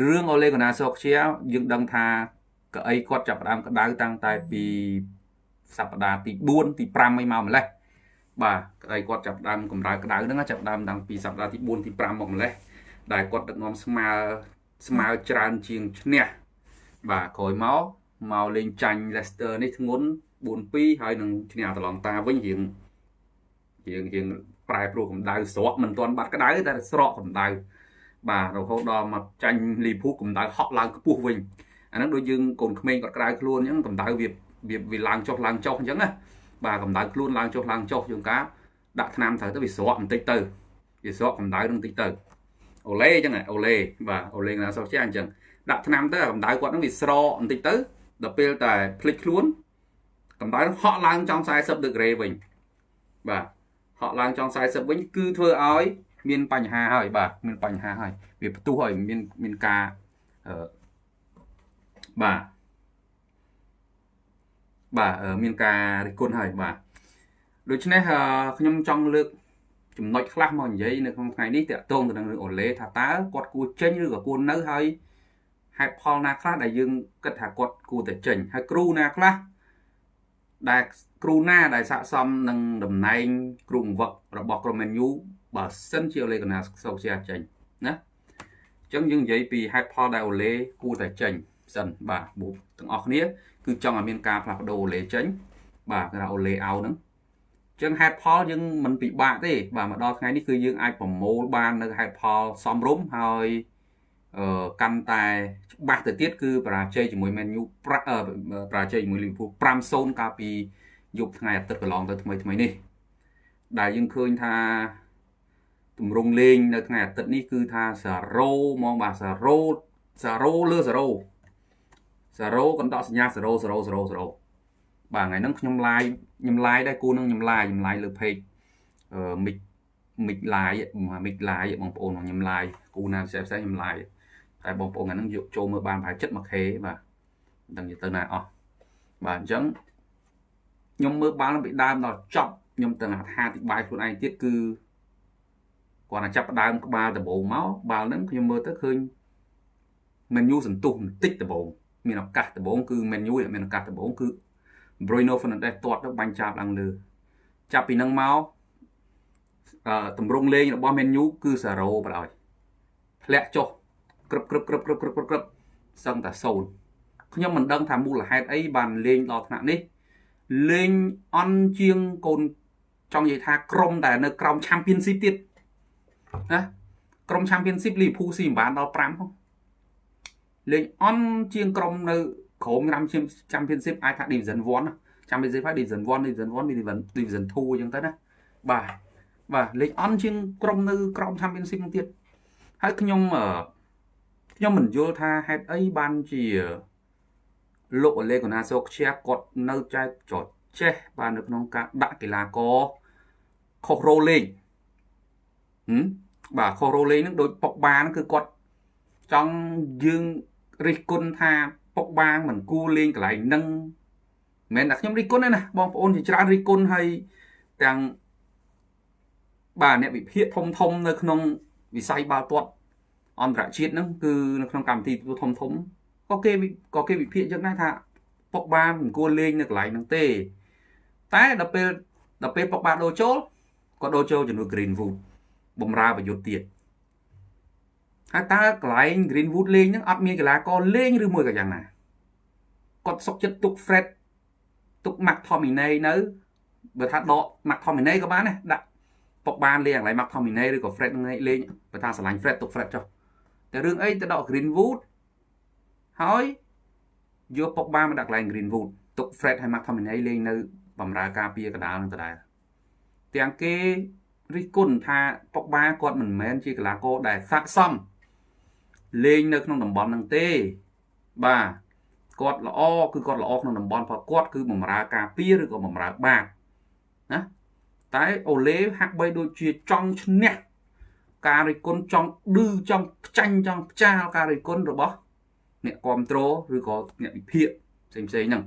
រឿងអូលេកូណាសូខ្ជាយើងដឹងថាកៅអីគាត់ចាប់ផ្ដើមក្តៅតាំងតែពីសប្តាហ៍ទី4ទី5អីមកម្លេះបាទកៅអីគាត់ចាប់ផ្ដើមកម្ដៅក្តៅហ្នឹងចាប់ផ្ដើមតាំងពីសប្តាហ៍ទី4ទី5មកម្លេះដែលគាត់ដឹកនាំស្មើស្មើច្រើនជាងឈ្នះបាទក្រោយមកមកលេងចាញ់ Leicester នេះធ្ងន់4-2ហើយនឹងឈ្នះអាត្លង់តាវិញរៀងរៀងរៀងប្រែប្រួលកម្ដៅស្រកមិនទាន់បាត់ក្ដៅតែស្រកកម្ដៅ បាទរហូតដល់មកចាញ់លីភូកម្ដៅហក់ឡើងខ្ពស់វិញអាហ្នឹងដូចយើងកូនក្មេងគាត់ក្ដៅខ្លួនអញ្ចឹងកម្ដៅវាវាវាឡើងចុះឡើងចុះអញ្ចឹងណាបាទកម្ដៅខ្លួនឡើងចុះឡើងចុះជាងការដាក់ថ្នាំត្រូវទៅវាស្រកបន្តិចទៅវាស្រកកម្ដៅនឹងបន្តិចទៅអូឡេអញ្ចឹងអូឡេបាទអូឡេណាសោះជាអញ្ចឹងដាក់ថ្នាំទៅកម្ដៅគាត់នឹងវាស្រកបន្តិចទៅដល់ពេលតែភ្លេចខ្លួនកម្ដៅហក់ឡើងចង់40ដឺក្រេវិញបាទហក់ឡើងចង់40វិញគឺធ្វើឲ្យ មានបញ្ហាហើយបាទមានបញ្ហាហើយវាផ្ទុះហើយមានមានការអឺបាទបាទមានការរិះគន់ហើយបាទដូច្នេះខ្ញុំចង់លើកចំណុចខ្លះមកនិយាយនៅក្នុងថ្ងៃនេះតកតងទៅនឹងរឿងអូឡេថាតើគាត់គួរចេញឬក៏គួរនៅហើយហេតុផលណាខ្លះដែលយើងគិតថាគាត់គួរតែចេញហើយគ្រូណាខ្លះដែលគ្រូណាដែលស័កសមនឹងតំណែងគ្រូបង្វឹករបស់ក្រុម Man U បើសិនជាអូឡេកូណាសូកជាចេញណាអញ្ចឹងយើងនិយាយពីហេតុផលដែលអូឡេគួរតែចេញសិនបាទបុកទាំងអស់គ្នាគឺចង់ឲ្យមានការផ្លាស់ប្ដូរអូឡេចេញបាទគេថាអូឡេអោហ្នឹងចឹងហេតុផលយើងមិនពិបាកទេបាទមកដល់ថ្ងៃនេះគឺយើងអាចប្រមូលបាននៅហេតុផលសមរម្យហើយអឺកាន់តែច្បាស់ទៅទៀតគឺបរាជ័យជាមួយ Man U បរាជ័យជាមួយ Liverpool 5-0កាលពីយប់ថ្ងៃអាទិត្យកន្លងទៅថ្មីថ្មីនេះដែលយើងឃើញថា ទម្រង់លេងនៅថ្ងៃអាទិត្យនេះគឺថា0ហ្មងបាទ0 0លើ0 0កណ្ដកសញ្ញា0 0 0 0បាទថ្ងៃហ្នឹងខ្ញុំ live ខ្ញុំ live ដែរគូនឹងខ្ញុំ live ខ្ញុំ live លើ page អឺ mic mic live mic live បងប្អូនខ្ញុំ live គូណាផ្សេងផ្សេងខ្ញុំ live តែបងប្អូនអាហ្នឹងយកចូលមើលបានប្រហែល 7k បាទមិនដឹងទៅណាអស់បាទអញ្ចឹងខ្ញុំមើលបាល់ពីដើមដល់ចប់ខ្ញុំទាំងអត្ថាធិប្បាយខ្លួនឯងទៀតគឺ គាត់តែចាប់ដើមក្បាលដំបូងមកបាល់ហ្នឹងខ្ញុំមើលទៅឃើញ menu សន្ទុះបន្តិចដំបូងមានឱកាសដំបូងគឺ menu មានឱកាសដំបូងគឺ Bruno Fernandes ទាត់ទៅបាញ់ចាប់ឡើងលើចាប់ពីនឹងមកអឺតម្រងលេងរបស់ Man U គឺ0បណ្ដោយធ្លាក់ចុះក្រឹបក្រឹបក្រឹបក្រឹបក្រឹបក្រឹបសឹងតែ0ខ្ញុំមិនដឹងថាមូលហេតុអីបានលេងដល់ថ្នាក់នេះលេងអន់ជាងកូនចង់និយាយថាក្រុមដែលនៅក្រោម Championship ទៀត ណាក្រុម Championship Liverpool ស៊ីមិនបានដល់5ផងលេងអន់ជាងក្រុមនៅក្រុម Championship អាចថា Division 1 Championship ហើយ Division 1 Division 1 Division Division 2អញ្ចឹងទៅណាបាទបាទលេខអន់ជាងក្រុមនៅក្រោម Championship នឹងទៀតហើយខ្ញុំខ្ញុំមិនយល់ថាហេតុអីបានជាលោកអូលេកូណាសូខ្ជាគាត់នៅចែកចតចេះបាននៅក្នុងការដាក់កីឡាករខុសរោលេងហឹម បាទខុសរោលេងហ្នឹងដូចប៉ុកបានគឺគាត់ចង់យើងរិះគន់ថាពុកបាងមិនគួរលេងកន្លែងហ្នឹងមិនមែនតែខ្ញុំរិះគន់ទេណាបងប្អូនជាច្រើនរិះគន់ហើយទាំងបាទអ្នកវិភាគធំធំនៅក្នុងវិស័យបាល់ទាត់អន្តរជាតិហ្នឹងគឺនៅក្នុងកម្មវិធីធំធំក៏គេក៏គេវិភាគយ៉ាងណាថាពុកបាមិនគួរលេងនៅកន្លែងហ្នឹងទេ តែដល់ពេលដល់ពេលពុកបាដូរចូលក៏ដូរចូលជំនួស Greenwood បំរើប្រយុទ្ធទៀតហើយតើកន្លែង Greenwood លេងហ្នឹងអត់មានកីឡាករលេងឬមួយក៏យ៉ាងណាគាត់សុកចិត្តទុក Fred ទុក McTominay នៅបើថាដក McTominay ក៏បានដែរដាក់ពុកបានលេងកន្លែង McTominay ឬក៏ Fred នឹងលេងបើថាឆ្លាញ់ Fred ទុក Fred ចុះតែរឿងអីទៅដក Greenwood ហើយយកពុកបានមកដាក់កន្លែង Greenwood ទុក Fred ហើយ McTominay លេងនៅបំរើការពារកណ្ដាលនឹងដដែលទាំងគេ រិះគន់ថាពុកបាគាត់មិនមែនជាកីឡាករដែលស័ក្តិសមលេងនៅក្នុងតំបន់ហ្នឹងទេបាទគាត់ល្អគឺគាត់ល្អក្នុងតំបន់ព្រោះគាត់គឺបំរើការពារឬក៏បំរើបាតណាតែអូឡេហាក់បីដូចជាចង់ឈ្នះការរិះគន់ចង់ឌឺចង់ខ្ចាញ់ចង់ផ្ចាលការរិះគន់របស់អ្នកគ្រប់គ្រងឬក៏អ្នកវិភាគផ្សេងផ្សេងហ្នឹង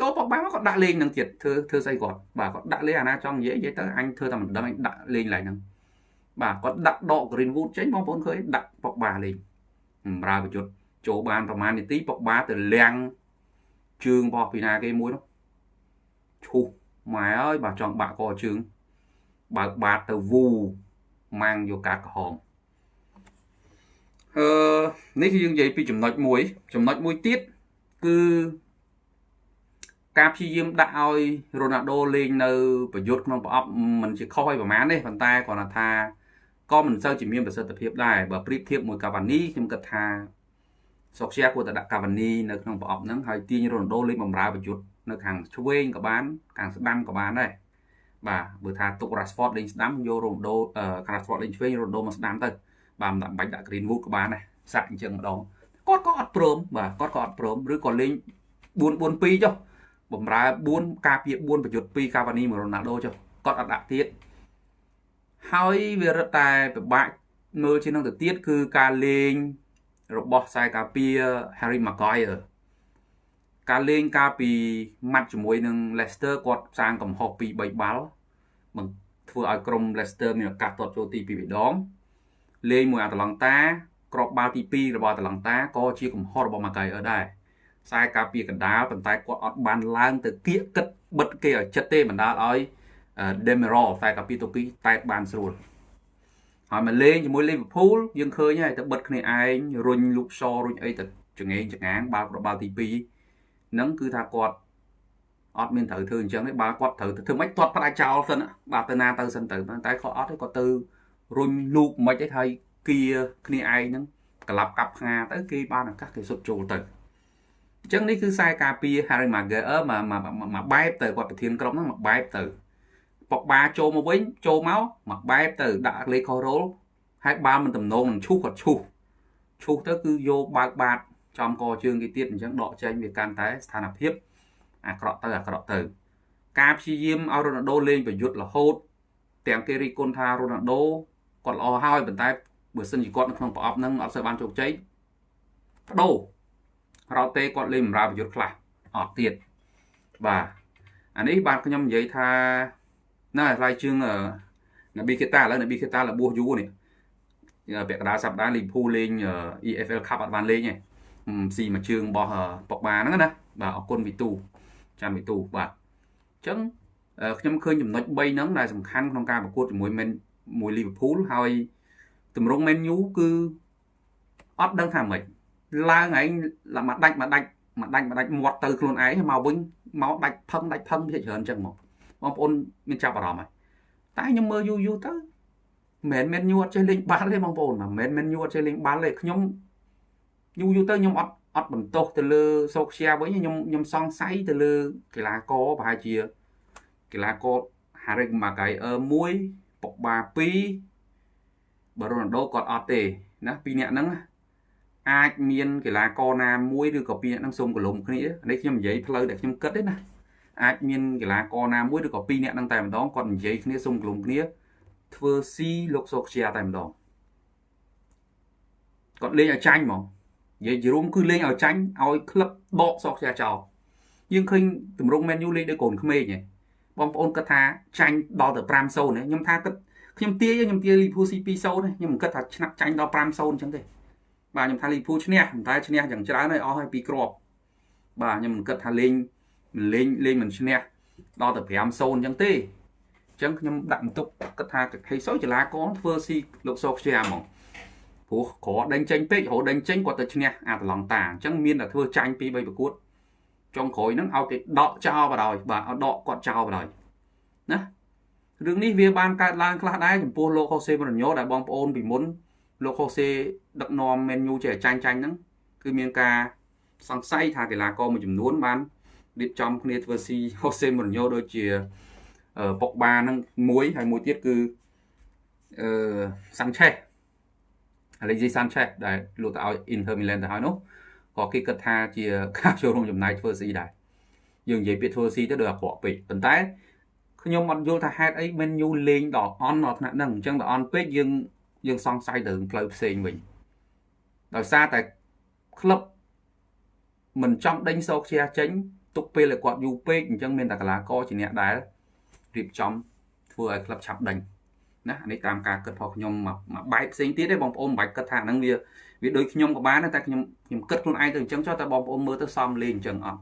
ដល់ប៉ុកបាគាត់ដាក់លេងនឹងទៀតធ្វើធ្វើស្អីគាត់បាទគាត់ដាក់លេងអាណាចង់និយាយនិយាយទៅអញធ្វើតែមិនដឹងអញដាក់លេងឡើងហ្នឹងបាទគាត់ដាក់ដក Greenwood ចេញបងប្អូនឃើញដាក់ប៉ុកបាលេងបំរើប្រយុទ្ធចូលបានប្រហែលនាទីប៉ុកបាទៅលាំងជើងរបស់ពីណាគេមួយនោះឈូសម៉ែអើយបាទចង់បាក់កជើងបើកបាតទៅវូម៉ាំងយកកាត់ក្រហមអឺនេះគឺយើងនិយាយពីចំណុចមួយចំណុចមួយទៀតគឺ ការព្យាយាមដាក់ឲ្យរ៉ូណាល់ដូលេងនៅប្រយុទ្ធក្នុងប្រអប់មិនជាខុសឲ្យប្រហែលទេប៉ុន្តែគ្រាន់តែថាក៏មិនសូវជាមានប្រសិទ្ធភាពដែរបើប្រៀបធៀបមួយកាវ៉ានីខ្ញុំគិតថាសុកជាគួរតែដាក់កាវ៉ានីនៅក្នុងប្រអប់ហ្នឹងហើយទាញរ៉ូណាល់ដូលេងបំរើប្រយុទ្ធនៅខាងឆ្វេងក៏បានខាងស្ដាំក៏បានដែរបាទបើថាទុក Rashford លេងស្ដាំយករ៉ូណាល់ដូ Rashford លេងឆ្វេងរ៉ូណាល់ដូមកស្ដាំទៅបាទមិនបាច់ដាក់ Greenwood ក៏បានដែរសាក់អញ្ចឹងម្ដងគាត់ក៏អត់ព្រមបាទគាត់ក៏អត់ព្រមឬក៏លេង4 4 2ចុះ បំរើ4ការពារ4ប្រយុទ្ធ2កាវ៉ានីមួយរ៉ូណាល់ដូចុះគាត់អត់ដាក់ទៀតហើយវារឹតតែពិបាកមើលជាងនឹងទៅទៀតគឺការលេងរបស់ខ្សែការពារ Harry Maguire ការលេងកាលពីម៉ាត់ជាមួយនឹង Leicester គាត់សាងកំហុសពី3បាល់បង្ធ្វើឲ្យក្រុម Leicester មានឱកាសទាត់ចូលទី2ម្ដងលេងមួយអាតឡង់តាក្របបាល់ទី2របស់អាតឡង់តាក៏ជាកំហុសរបស់ Maguire ដែរ ខ្សែការពារកណ្ដាលប៉ុន្តែគាត់អត់បានឡើងទៅគៀកគិតបិទគេឲ្យចិត្តទេបណ្ដាលឲ្យ Demiral ខ្សែការពារទូពីតែបានស្រួលហើយមកលេងជាមួយ Liverpool យើងឃើញហើយទៅបិទគ្នាឯងរុញលូកសរុញអីទៅចងេងចងាងបាល់ប្របាល់ទី2ហ្នឹងគឺថាគាត់អត់មានត្រូវធ្វើអញ្ចឹងទេបើគាត់ត្រូវធ្វើម៉េចទាត់ផ្ដាច់ចោលសិនបាទទៅណាទៅសិនទៅតែគាត់អត់ទេគាត់ទៅរុញលូកមិនទេហើយគៀគ្នាឯងហ្នឹងក្លាប់កាប់ផ្ងាទៅគេបានឱកាសគេសុទ្ធចូលទៅ អញ្ចឹងនេះគឺខ្សែការពារ Harry Maguire មកមកបែបទៅគាត់ប្រធានក្រុមហ្នឹងមកបែបទៅប៉ុកបាចូលមកវិញចូលមកមកបែបទៅដាក់លេខខុសរ៉ូលហើយបាល់មិនតំណងនឹងឈូសគាត់ឈូសឈូសទៅគឺយកបើកបាតចំកជើងគេទៀតអញ្ចឹងដកចេញវាកាន់តែស្ថានភាពអាក្រក់ទៅអាក្រក់ទៅ ការព្យាយាមឲ្យរ៉ូណាល់ដូលេងប្រយុទ្ធរហូត ទាំងគេរីគុណថារ៉ូណាល់ដូគាត់ល្អហើយប៉ុន្តែបើសិនជាគាត់នៅក្នុងប្រអប់ហ្នឹងអត់សូវបានជោគជ័យបដូរ រ៉ោតេគាត់លេងបម្រើប្រយុទ្ធខ្លះអត់ទៀតបាទអានេះបាទខ្ញុំនិយាយថាណាថ្លៃជើងណាប៊ីខេតាឥឡូវណាប៊ីខេតាលបួសយូរនេះពាក់កណ្ដាលសប្តាហ៍លីភូលេង EFL Cup អត់បានលេងទេស៊ីមួយជើងរបស់ប៉ុកបាហ្នឹងណាបាទអរគុណវីទូចាន់វីទូបាទអញ្ចឹងខ្ញុំឃើញចំណុច3ហ្នឹងដែលសំខាន់ក្នុងការប្រកួតជាមួយមែនមួយលីវើពូលហើយទម្រង់មែនយូគឺអត់ដឹងថាម៉េច ឡើងឯងមកដាច់មកដាច់មកដាច់មកដាច់មាត់ទៅខ្លួនឯងមកវិញមកដាច់ផឹងដាច់ផឹងវាច្រើនអញ្ចឹងមកបងប្អូនមានចាប់អារម្មណ៍ហើយតែខ្ញុំមើលយូរយូរទៅមិនមែនមែនយូរអត់ចេះលេងបាល់ទេបងប្អូនមិនមែនមែនយូរអត់ចេះលេងបាល់ទេខ្ញុំយូរយូរទៅខ្ញុំអត់អត់បន្ទោសទៅលើសូខ្យាវិញខ្ញុំខ្ញុំសង្ស័យទៅលើកីឡាករប្រហែលជាកីឡាករ Harry Maguire 1ពុកបា2បើរ៉ូណាល់ដូគាត់អត់ទេណាពីរនាក់ហ្នឹង អាចមានកីឡាករណាមួយឬក៏ពីរនាក់ហ្នឹងសុំកលុំគ្នានេះខ្ញុំនិយាយផ្លូវដែលខ្ញុំគិតទេណាអាចមានកីឡាករណាមួយឬក៏ពីរនាក់ហ្នឹងតែម្ដងគាត់និយាយគ្នាសុំកលុំគ្នាធ្វើស៊ីលោកសូខ្យាតែម្ដងគាត់លេងឲ្យចាញ់ហ្មងនិយាយជារួមគឺលេងឲ្យចាញ់ឲ្យក្លឹបដកសក់ខ្យាចោលយើងឃើញតម្រង Man U លេងដោយកូនក្មេងហ៎បងប្អូនគិតថាចាញ់ដល់ទៅ5-0ណាខ្ញុំថាគិតខ្ញុំទាយខ្ញុំទាយ Liverpool ស៊ី2-0ណាខ្ញុំមិនគិតថាឆ្នាក់ចាញ់ដល់5-0អញ្ចឹងទេ បាទខ្ញុំថា Liverpool ឈ្នះតែឈ្នះយ៉ាងច្រើនហើយអស់ហើយពីគ្រាប់បាទខ្ញុំមិនគិតថាលេងមិនលេងលេងមិនឈ្នះដល់ទៅ5-0អញ្ចឹងទេអញ្ចឹងខ្ញុំដាក់បន្ទុកគិតថាហេសុយកីឡាករធ្វើស៊ីលោកសោខ្ជាហ្មងព្រោះក្រដេញចេញពេករហូតដេញចេញគាត់ទៅឈ្នះអាតឡង់តាអញ្ចឹងមានតែធ្វើចាញ់ពី3ប្រកួតចុងក្រោយហ្នឹងឲ្យគេដកចោលបដ ாய் បាទឲ្យដកគាត់ចោលបដ ாய் ណារឿងនេះវាបានកើតឡើងខ្លះដែរចំពោះលោកហូសេម៉ូរិញ៉ូដែលបងប្អូនពីមុន លោកហូសេដឹកនាំមែនយូចេះចាញ់ចាញ់ហ្នឹងគឺមានការសង្ស័យថាកីឡាករមួយចំនួនបានរៀបចំគ្នាធ្វើស៊ីហូសេម៉ូរិញ៉ូដូចជាប៉ុកបាហ្នឹងមួយហើយមួយទៀតគឺអឺសាន់ឆេស Alexis Sanchez ដែលលក់ទៅឲ្យ Inter Milan ទៅហើយនោះក៏គេគិតថាជាការចូលរួមចំណាយធ្វើស៊ីដែរយើងនិយាយពាក្យធ្វើស៊ីទៅដូចអាក្រក់ពេកប៉ុន្តែខ្ញុំអត់យល់ថាហេតុអីមិនយូលេងដល់អន់ដល់ថ្នាក់ហ្នឹងអញ្ចឹងដល់អន់ពេកយើង យើងសង្ស័យទៅផ្លូវផ្សេងវិញដោយសារតែក្លឹបមិនចង់ដេញសោកជាចេញទុកពេលឲ្យគាត់យូរពេកអញ្ចឹងមានតែកីឡាករជាអ្នកដែលរៀបចំធ្វើឲ្យក្លឹបឆាប់ដេញណានេះតាមការគិតរបស់ខ្ញុំមួយបែបផ្សេងទៀតទេបងប្អូនមិនបាច់គិតថាហ្នឹងវាវាដូចខ្ញុំក៏បានតែខ្ញុំខ្ញុំគិតខ្លួនឯងទៅអញ្ចឹងចុះតែបងប្អូនមើលទៅសមលេងអញ្ចឹងអត់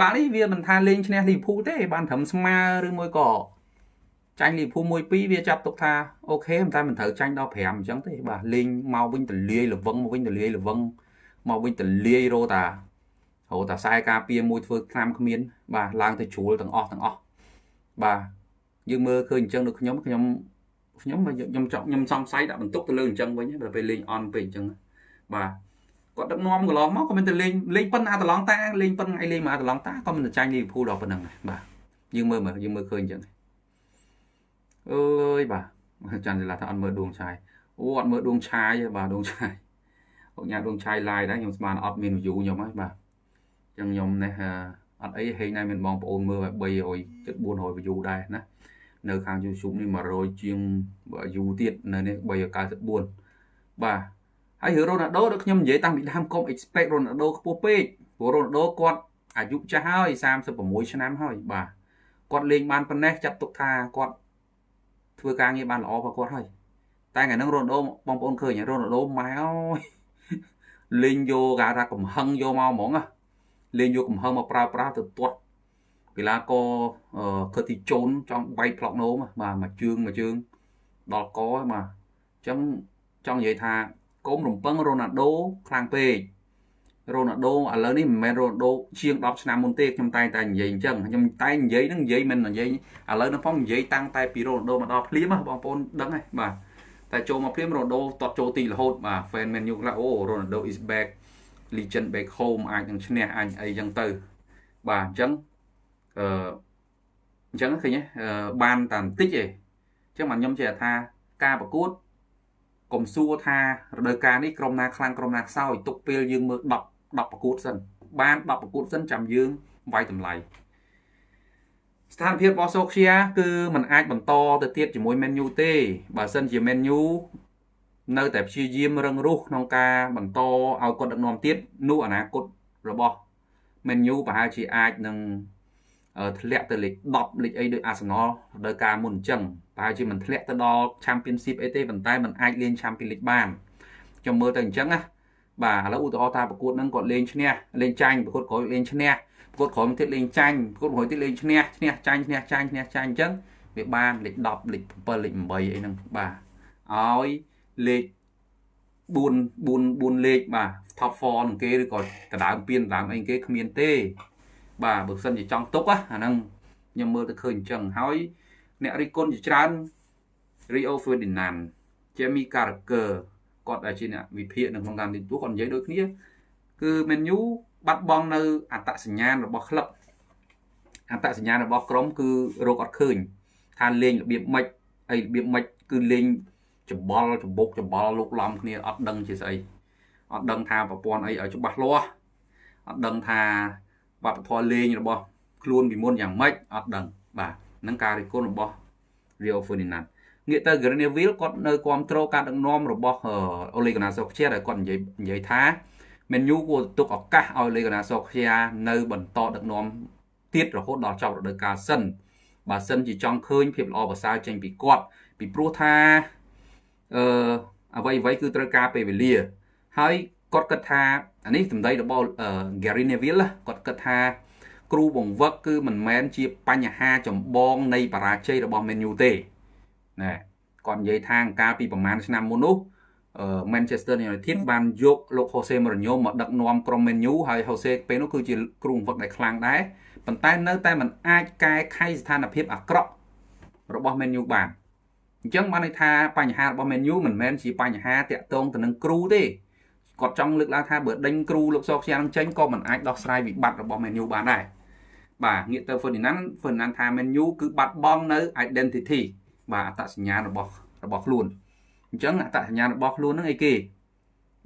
បាទនេះវាមិនថាលេងឈ្នះលីភូទេបានត្រឹមស្មើឬមួយក៏ ចាញ់លីភូ1 2វាចាប់ទុកថាអូខេមិនតែមិនត្រូវចាញ់ដល់5អញ្ចឹងទេបាទលេងមកវិញទលាយលវឹងមកវិញទលាយលវឹងមកវិញទលាយរោតារោតាខ្សែការពារមួយធ្វើខ្លាំគ្មាន បាទឡើងទៅជ្រួលទាំងអស់ទាំងអស់បាទយើងមើលឃើញអញ្ចឹងដូចខ្ញុំខ្ញុំខ្ញុំខ្ញុំចង់ខ្ញុំសង្ស័យដាក់បន្ទុកទៅលើអញ្ចឹងវិញដល់ពេលលេងអន់ពេកអញ្ចឹងបាទគាត់ដឹកនាំកន្លងមកក៏មិនទៅលេងលេងប៉ុណ្ណាតឡងតាលេងប៉ុណ្ណាឯលេងមកតឡងតាក៏មិនទៅចាញ់លីវភូដល់ប៉ុណ្ណឹងបាទយើងមើលមើលយើងមើលឃើញអញ្ចឹង អើយបាទចាន់ឡាថាអត់មើលដួងឆាយអូអត់មើលដួងឆាយទេបាទដួងឆាយអូញ៉ាដួងឆាយ live ដែរខ្ញុំស្មានអត់មាន view ខ្ញុំហើយបាទអញ្ចឹងខ្ញុំនេះអត់អីហេងដែរមានបងប្អូនមើល300ជិត400 view ដែរណានៅខាង YouTube នេះ100ជាង view ទៀតនៅនេះ394បាទហើយរឿងរ៉ូណាល់ដូដូចខ្ញុំនិយាយតាំងពីដើមកុំ expect រ៉ូណាល់ដូខ្ពស់ពេកព្រោះរ៉ូណាល់ដូគាត់អាយុចាស់ហើយ36ឆ្នាំហើយបាទគាត់លេងបានប៉ុណ្ណេះចាត់ទុកថាគាត់ ធ្វើការងារបានល្អរបស់គាត់ហើយតែថ្ងៃហ្នឹងរ៉ូណាល់ដូបងប្អូនឃើញរ៉ូណាល់ដូម៉ែអើយលេងយកគេថាកំហឹងយកមកហ្មងលេងយកកំហឹងមកប្រើប្រាស់ទៅទាត់កីឡាករខិតទីជូនចង់បែកផ្លុកនោមបាទមួយជើងមួយជើងដល់កបាទអញ្ចឹងចង់និយាយថាកុំរំពឹងរ៉ូណាល់ដូខ្លាំងពេក រ៉ូណាល់ដូឥឡូវនេះមិនមែនរ៉ូណាល់ដូជាង10ឆ្នាំមុនទេខ្ញុំតែងតែនិយាយអញ្ចឹងខ្ញុំតែនិយាយហ្នឹងនិយាយមិននិយាយឥឡូវនេះផងនិយាយតាំងតែពីរ៉ូណាល់ដូមកដល់ភ្លាមបងប្អូនដឹងហើយបាទតែចូលមកភ្លាមរ៉ូណាល់ដូតតចូលទីរហូតបាទ fan Man U ខ្លះអូរ៉ូណាល់ដូ is back legend back home អាចនឹងឈ្នះអាចអីចឹងទៅបាទអញ្ចឹងអឺអញ្ចឹងឃើញទេបានតែបន្តិចទេអញ្ចឹងខ្ញុំចេះថាការប្រកួតកុំសួរថារដូវកាលនេះក្រុមណាខ្លាំងក្រុមណាខ្សោយទុកពេលយើងមើល10 10ប្រកួតសិនបាន10ប្រកួតសិនចាំយើងវាយតម្លៃស្ថានភាពរបស់សូខ្យាគឺมันអាចបន្តទៅទៀតជាមួយ Man U ទេបើសិនជា Man U នៅតែព្យាយាមរឹងរូសក្នុងការបន្តឲ្យគាត់ដឹកនាំទៀតនោះអនាគតរបស់ Man U ប្រហែលជាអាចនឹងធ្លាក់ទៅលេខ10លេខអីដោយ Arsenal ដោយការមុនអញ្ចឹងប្រហែលជាមិនធ្លាក់ទៅដល់ Championship អីទេប៉ុន្តែมันអាចលេង Champions League បានខ្ញុំមើលទៅអញ្ចឹងណា បាទឥឡូវឧទាហរណ៍ថាប្រកួតហ្នឹងគាត់លេងឈ្នះលេងចាញ់ប្រកួតក្រោយលេងឈ្នះប្រកួតក្រោយទៀតលេងចាញ់ប្រកួតក្រោយទៀតលេងឈ្នះឈ្នះចាញ់ឈ្នះចាញ់ឈ្នះចាញ់អញ្ចឹងវាបានលេខ10លេខ7លេខ8អីហ្នឹងបាទឲ្យលេខ4 4 4លេខបាទ top 4នឹងគេឬក៏កដើមពៀនដើមអីគេគ្មានទេ បាទបើសិនជាចង់ទុកអាហ្នឹងខ្ញុំមើលទៅឃើញអញ្ចឹងហើយអ្នករិះគន់ជាច្រើន Rio Ferdinand Jamie Carragher គាត់ដែលជាអ្នកវិភាគនៅក្នុងកម្មវិធីទូគាត់និយាយដូចគ្នាគឺ Man U បាត់បង់នៅអត្តសញ្ញាណរបស់ក្លឹបអត្តសញ្ញាណរបស់ក្រុមគឺរកអត់ឃើញថាលេងរបៀបម៉េចអីរបៀបម៉េចគឺលេងច្បល់ច្បុកច្បល់លោកឡំគ្នាអត់ដឹងជាស្អីអត់ដឹងថាប្រព័ន្ធអីឲ្យច្បាស់លាស់អត់ដឹងថាវប្បធម៌លេងរបស់ខ្លួនពីមុនយ៉ាងម៉េចអត់ដឹងបាទនឹងការរិះគន់របស់ Rio Ferdinand ងាកទៅ Greneville គាត់នៅគ្រប់គ្រងការដឹកនាំរបស់ Ole Gunnar Solskjaer ដែលគាត់និយាយនិយាយថា Man U គួរទុកឱកាសឲ្យ Ole Gunnar Solskjaer នៅបន្តដឹកនាំទៀតរហូតដល់ចប់រដូវកាលសិនបើសិនជាចង់ឃើញភាពល្អប្រសើរចេញពីគាត់ពីព្រោះថាអឺអ្វីអ្វីគឺត្រូវការពេលវេលា ហើយគាត់គិតថាអានេះសម្ដីរបស់ Gary Neville គាត់គិតថាគ្រូបង្វឹកគឺមិនមែនជាបញ្ហាចម្បងនៃបរាជ័យរបស់ Man U ទេ ណែគាត់និយាយថាកាលពីប្រហែលឆ្នាំមុននោះ Manchester United បានយកលោក Jose Mourinho មកដឹកនាំក្រុម Man U ហើយ Jose ពេលនោះគឺជាគ្រូបង្វឹកដែលខ្លាំងដែរប៉ុន្តែនៅតែមិនអាចកែខៃស្ថានភាពអាក្រក់របស់ Man U បានអញ្ចឹងបានន័យថាបញ្ហារបស់ Man U មិនមែនជាបញ្ហាតាក់ទងទៅនឹងគ្រូទេគាត់ចង់លើកឡើងថាបើដេញគ្រូលោកសោខ្យានឹងចេញក៏មិនអាចដោះស្រាយវិបត្តិរបស់ Man U បានដែរបាទងាកទៅ Ferdinand Ferdinand ថា Man U គឺបាត់បង់នៅ identity បាទអត្តសញ្ញាណរបស់របស់ខ្លួនអញ្ចឹងអត្តសញ្ញាណរបស់ខ្លួនហ្នឹងអីគេ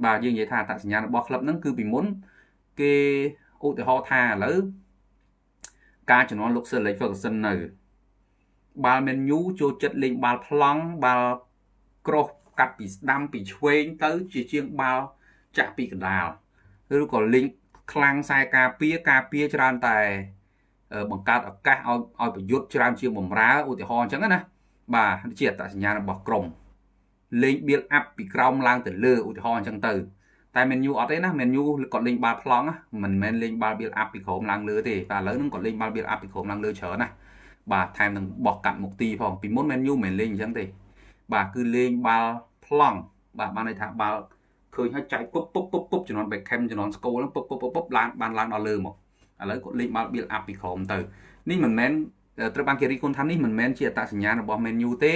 បាទយើងនិយាយថាអត្តសញ្ញាណរបស់ក្លឹបហ្នឹងគឺពីមុនគេឧទាហរណ៍ថាឥឡូវការជំនាន់លោក Sir Alex Ferguson នៅ បាល់មែនញូចូលចិត្តលេងបាល់ប្លង់បាល់ក្រោះកាត់ពីស្ដាំពីឆ្វេងទៅ ជាជាងបាល់ចាក់ពីកណ្ដាលឬក៏លេងខ្លាំងខ្សែការពារការពារច្រើនតែ បង្កើតឱកាសឲ្យឲ្យប្រយុទ្ធច្រើនជាងបំរើឧទាហរណ៍អញ្ចឹងណា បាទជាអត្តសញ្ញាណរបស់ក្រុមលេង build up ពីក្រោមឡើងទៅលើឧទាហរណ៍អញ្ចឹងទៅតែ menu អត់ទេណា menu គាត់លេងបាល់ប្លង់មិនមែនលេងបាល់ build up ពីក្រោមឡើងលើទេតែឥឡូវហ្នឹងគាត់លេងបាល់ build up ពីក្រោមឡើងលើច្រើនណាបាទថែមនឹងបោះកាត់មុខទីផងពីមុន menu មិនមែនលេងអញ្ចឹងទេ បាទគឺលេងបាល់ប្លង់បាទបានន័យថាបាល់ឃើញហើយចែកពុបពុបពុបពុបជំនាន់ Beckham ជំនាន់ School ហ្នឹងពុបពុបពុបពុបឡើងបានឡើងដល់លើមកឥឡូវគាត់លេងបាល់ build up ពីក្រោមទៅនេះមិនមែន ត្រូវបានគេរីកគុណថានេះមិនមែនជាអត្តសញ្ញាណរបស់ menu ទេ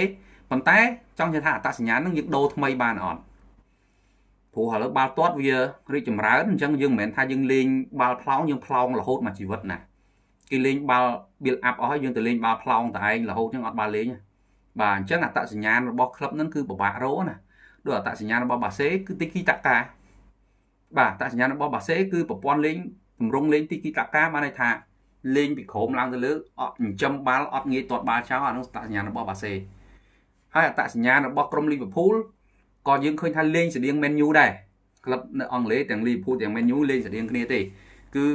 ប៉ុន្តែចង់និយាយថាអត្តសញ្ញាណហ្នឹងយើងដូរថ្មីបានអត់ព្រោះឥឡូវបាល់ទាត់វារីកចម្រើនអញ្ចឹងយើងមិនមែនថាយើងលេងបាល់ផ្លោងយើងផ្លោងរហូតមួយជីវិតណាគេលេងបាល់ build up អស់ហើយយើងទៅលេងបាល់ផ្លោងតែឯងរហូតអញ្ចឹងអត់បាល់លេងបាទអញ្ចឹងអត្តសញ្ញាណរបស់ក្លឹបហ្នឹងគឺពិបាករកណាដូចអត្តសញ្ញាណរបស់បាសេគឺទីគីតាកាបាទអត្តសញ្ញាណរបស់បាសេគឺប្រព័ន្ធលេងទម្រង់លេងទីគីតាកាបានន័យថា លេងពីក្រោមឡើងទៅលើអត់ចិញ្ចឹមបាល់អត់ងាយទាត់បាល់ចោលអានោះអត្តសញ្ញាណរបស់បាសេហើយអត្តសញ្ញាណរបស់ក្រុមលីវើពូលក៏យើងឃើញថាលេងស្តៀង Man U ដែរក្លឹបនៅអង់គ្លេសទាំងលីវើពូលទាំង Man U លេងស្តៀងគ្នាទេគឺ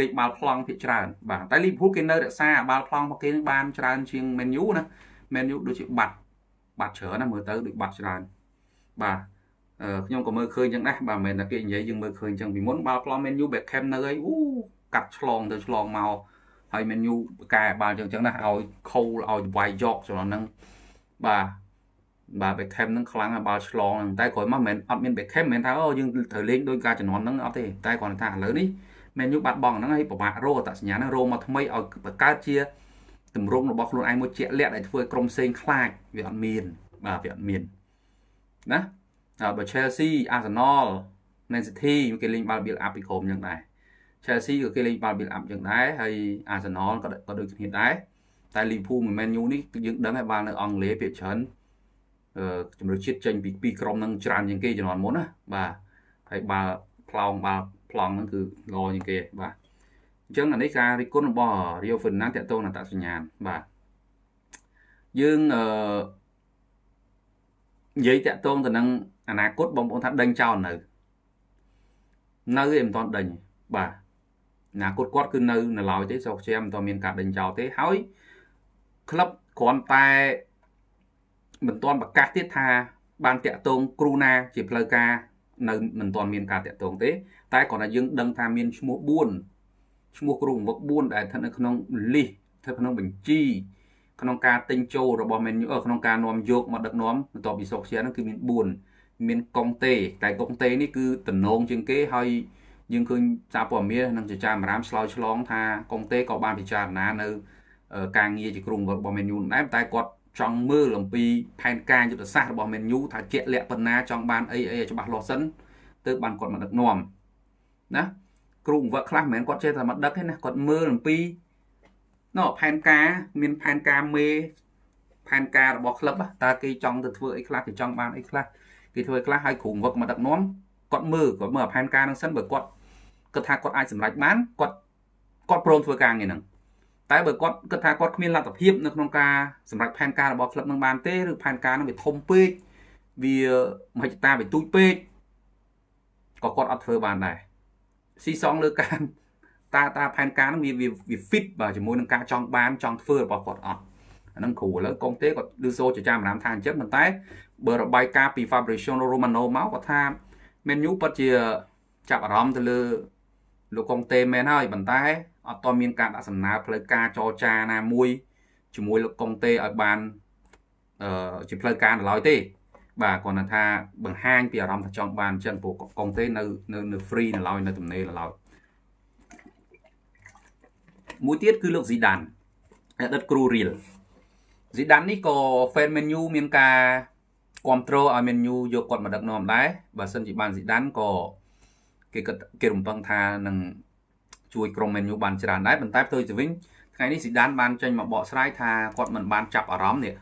លេងបាល់ប្លង់ភាគច្រើនបាទតែលីវើពូលគេនៅរក្សាបាល់ប្លង់របស់គេបានច្រើនជាង Man U ណា Man U ដូចជាបាត់បាត់ច្រើនណាមើលទៅដូចបាត់ច្រើនបាទខ្ញុំក៏មើលឃើញចឹងដែរបាទមិនមែនតែគេនិយាយយើងមើលឃើញចឹងពីមុនបាល់ប្លង់ Man U Beckham នៅអីអូ កាត់ឆ្លងទៅឆ្លងមកហើយ Man U កែបាល់ចឹងចឹងណាឲ្យខូលឲ្យវាយយកចំណហ្នឹងបាទបាទ Beckham នឹងខ្លាំងបាល់ឆ្លងហ្នឹងតែក្រោយមកមិនមែនអត់មាន Beckham មិនមែនថាអូយើងត្រូវលេងដោយការជំនាន់ហ្នឹងអត់ទេតែគ្រាន់តែថាឥឡូវនេះ Man U បាត់បង់ហ្នឹងហើយពិបាករកអត្តសញ្ញាណហ្នឹងរកមកថ្មីឲ្យបង្កើតជាទម្រង់របស់ខ្លួនឯងមួយជាក់លាក់ដែលធ្វើឲ្យក្រុមផ្សេងខ្លាចវាអត់មានបាទវាអត់មានណាហើយបើ Chelsea Arsenal Man City គេលេងបាល់ build up ពីក្រុមយ៉ាងដែរ Chelsea ក៏គេលេងបាល់ build up យ៉ាងដែរហើយ Arsenal ក៏ក៏ដូចគ្នាដែរតែ Liverpool មួយ Man U នេះយើងដឹងហើយបាល់នៅអង់គ្លេសភាគច្រើនអឺជំរឿជាតិចេញពីពីក្រុមនឹងច្រើនជាងគេជំនាន់មុនណាបាទហើយបាល់ផ្លោងបាល់ប្លង់ហ្នឹងគឺល្អជាងគេបាទអញ្ចឹងអានេះការរិះគន់របស់ Rio Ferdinand តកតងនឹងតសញ្ញាណបាទយើងអឺនិយាយតកតងទៅនឹងអនាគតបងប្អូនថាដេញចោលនៅ នៅឯមិនទាន់ដេញបាទ អនាគតគាត់គឺនៅនៅឡើយទេសូជាមិនទាន់មានការដេញចោលទេហើយក្លឹបគ្រាន់តែមិនទាន់ប្រកាសទៀតថាបានតាក់ទងគ្រូណាជាផ្លូវការនៅមិនទាន់មានការតាក់ទងទេ តែគ្រាន់តែយើងដឹងថាមានឈ្មោះ4ឈ្មោះគ្រូបង្វឹក4ដែលស្ថិតនៅក្នុងលីសស្ថិតក្នុងបញ្ជីក្នុងការទិញចូលរបស់ menu ក្នុងការនាំយកមកដឹកនាំបន្ទាប់ពីសុកជាហ្នឹងគឺមាន4មានកុងតេតែកុងតេនេះគឺតំណងជាងគេហើយ យើងឃើញសារព័ត៌មាននិងជាចាមរាមឆ្លើយឆ្លងថាកុងតេក៏បានពិចារណានៅការងារជាគ្រូរបស់ menu ដែរតែគាត់ចង់មើលអំពីផែនការយុទ្ធសាស្ត្ររបស់ menu ថាជាក់លាក់ប៉ុណ្ណាចង់បានអីអីច្បាស់លាស់សិនទើបបានគាត់មកដឹកនាំណាគ្រូបង្វឹកខ្លះមិនមែនគាត់ចេះតែមកដឹកទេណាគាត់មើលអំពីណផែនការមានផែនការមេផែនការរបស់ក្លឹបតើគេចង់ទៅធ្វើអីខ្លះគេចង់បានអីខ្លះគេធ្វើខ្លះឲ្យគ្រូវឹកមកដឹកនាំគាត់មើលគាត់មើលផែនការនឹងសិនបើគាត់ គិតថាគាត់អាចសម្រេចបានគាត់គាត់ព្រមធ្វើការងារហ្នឹងតែបើគាត់គិតថាគាត់គ្មានលទ្ធភាពនៅក្នុងការសម្រេចផែនការរបស់ក្លឹបនឹងបានទេឬផែនការនឹងវាធំពេកវាមហិច្ឆតាវាទូចពេកក៏គាត់អត់ធ្វើបានដែរស៊ីសងលើការតាតាផែនការនឹងវាវា fit បាទជាមួយនឹងការចង់បានចង់ធ្វើរបស់គាត់អត់អាហ្នឹងគ្រូឥឡូវកុំទេគាត់ឮសូចចាមរាមថាអញ្ចឹងប៉ុន្តែបើរបាយការណ៍ពី Fabrizio Romano មកគាត់ថា menu ពិតជាចាប់អារម្មណ៍ទៅលើ លោកកុងតេមែនហើយប៉ុន្តែអត់តមានការដាក់សំណើផ្លូវការចរចាណាមួយជាមួយលោកកុងតេឲ្យបានអឺជាផ្លូវការនៅឡើយទេ បាទគាត់ថាបង្ហាញពីអារម្មណ៍ថាចង់បានអញ្ចឹងព្រោះកុងតេនៅនៅនៅ free នៅឡើយនៅទំនេរនៅឡើយមួយទៀតគឺលោកស៊ីដានអតីតគ្រូរៀលស៊ីដាននេះក៏ fan menu មានការគ្រប់គ្រងឲ្យ menu យកគាត់មកដឹកនាំដែរបើសិនជាបានស៊ីដានក៏ គេគេរំពឹងថានឹងជួយក្រុម menu បានច្រើនដែរប៉ុន្តែផ្ទុយទៅវិញថ្ងៃនេះស៊ីដានបានចេញមកបកស្រាយថាគាត់មិនបានចាប់អារម្មណ៍នេះ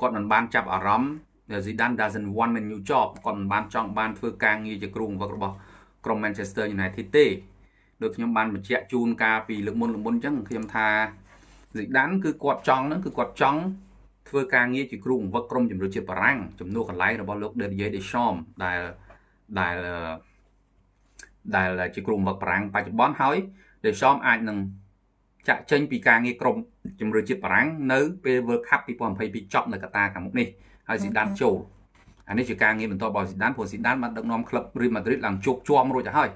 គាត់មិនបានចាប់អារម្មណ៍ Zidane doesn't want menu job គាត់មិនបានចង់បានធ្វើការងារជាគ្រូបង្វឹករបស់ក្រុម Manchester United ទេដូចខ្ញុំបានបញ្ជាក់ជូនកាលពីលើកមុនលើកមុនអញ្ចឹងខ្ញុំថា Zidane គឺគាត់ចង់ហ្នឹងគឺគាត់ចង់ធ្វើការងារជាគ្រូបង្វឹកក្រុមជម្រើសជាតិបារាំងជំនួសកន្លែងរបស់លោក Didier Deschamps ដែលដែល ដែលជាគ្រូបង្វឹកបារាំងបច្ចុប្បន្នហើយ Deschamps អាចនឹងចាក់ចេញពីការងារក្រុមជំរឿជាតិបារាំងនៅពេល World Cup 2022ចប់នៅកតាខាងមុខនេះហើយស៊ីដានចូលអានេះជាការងារបន្តរបស់ស៊ីដានព្រោះស៊ីដានបានដឹកនាំក្លឹប Real Madrid ឡើងជោគជាំរួចទៅហើយ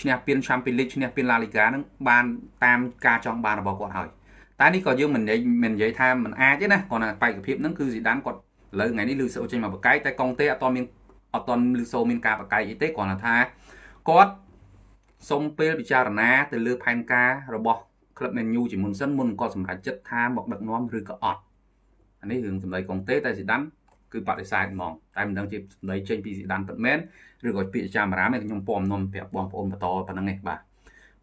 ឈ្នះពាន Champions League ឈ្នះពាន La Liga នឹងបានតាមការចង់បានរបស់គាត់ហើយតែនេះក៏យើងមិននិយាយមិននិយាយថាមិនអាចទេណាគ្រាន់តែបេក្ខភាពហ្នឹងគឺស៊ីដានគាត់ឥឡូវថ្ងៃនេះលឺសូចេញមកបកកាយតែកងទេអត់មានអត់តន់លឺសូមានការបកកាយអីទេគ្រាន់តែថា គាត់សុំពេលពិចារណាទៅលើផែនការរបស់ក្លឹប Man U ជាមុនសិនមុនគាត់សម្រេចចិត្តថាមកដឹកនាំឬក៏អត់អានេះរឿងសម្ដីកងទេតែស៊ីដានគឺបដិសេធហ្មងតែមិនដឹងជាសម្ដីចេញពីស៊ីដានពិតមែនឬក៏ពាក្យចាមរាមទេខ្ញុំពំនាំប្រាប់បងប្អូនបន្តប៉ុណ្ណឹងឯងបាទ